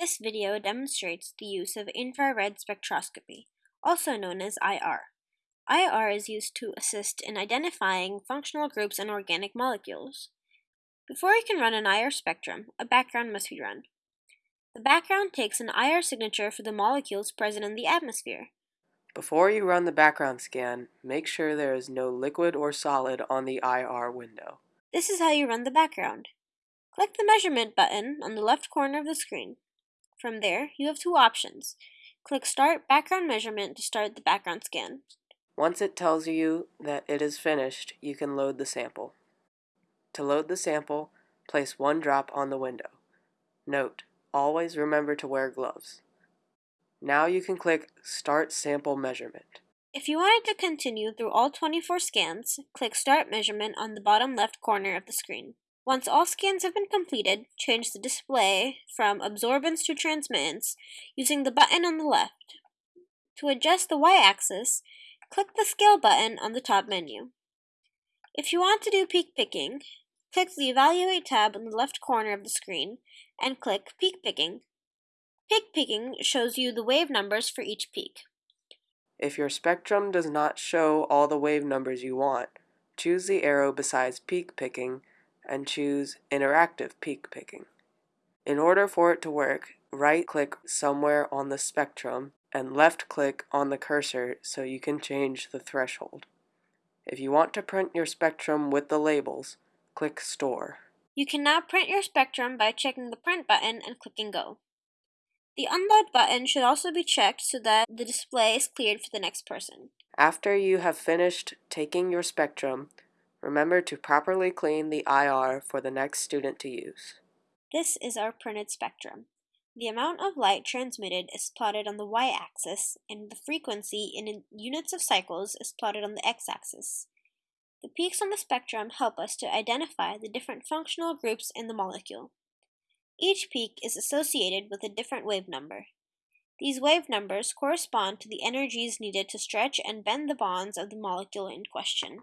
This video demonstrates the use of infrared spectroscopy, also known as IR. IR is used to assist in identifying functional groups in organic molecules. Before you can run an IR spectrum, a background must be run. The background takes an IR signature for the molecules present in the atmosphere. Before you run the background scan, make sure there is no liquid or solid on the IR window. This is how you run the background. Click the measurement button on the left corner of the screen. From there, you have two options. Click Start Background Measurement to start the background scan. Once it tells you that it is finished, you can load the sample. To load the sample, place one drop on the window. Note, always remember to wear gloves. Now you can click Start Sample Measurement. If you wanted to continue through all 24 scans, click Start Measurement on the bottom left corner of the screen. Once all scans have been completed, change the display from absorbance to transmittance using the button on the left. To adjust the y-axis, click the Scale button on the top menu. If you want to do peak picking, click the Evaluate tab in the left corner of the screen and click Peak Picking. Peak picking shows you the wave numbers for each peak. If your spectrum does not show all the wave numbers you want, choose the arrow besides peak picking and choose Interactive Peak Picking. In order for it to work, right-click somewhere on the spectrum and left-click on the cursor so you can change the threshold. If you want to print your spectrum with the labels, click Store. You can now print your spectrum by checking the Print button and clicking Go. The Unload button should also be checked so that the display is cleared for the next person. After you have finished taking your spectrum, Remember to properly clean the IR for the next student to use. This is our printed spectrum. The amount of light transmitted is plotted on the y-axis, and the frequency in units of cycles is plotted on the x-axis. The peaks on the spectrum help us to identify the different functional groups in the molecule. Each peak is associated with a different wave number. These wave numbers correspond to the energies needed to stretch and bend the bonds of the molecule in question.